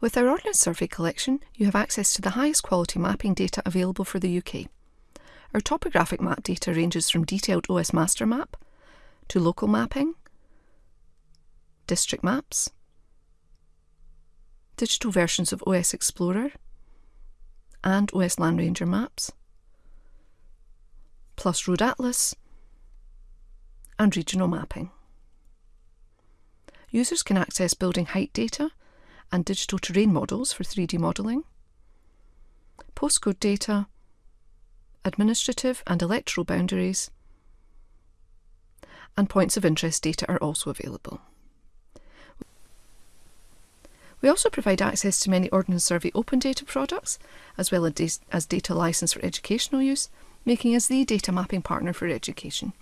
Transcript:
With our Ordnance Survey collection, you have access to the highest quality mapping data available for the UK. Our topographic map data ranges from detailed OS MasterMap to local mapping, district maps, digital versions of OS Explorer and OS Landranger maps, plus Road Atlas and regional mapping. Users can access building height data and digital terrain models for 3D modelling, postcode data, administrative and electoral boundaries, and points of interest data are also available. We also provide access to many Ordnance Survey open data products, as well as data license for educational use, making us the data mapping partner for education.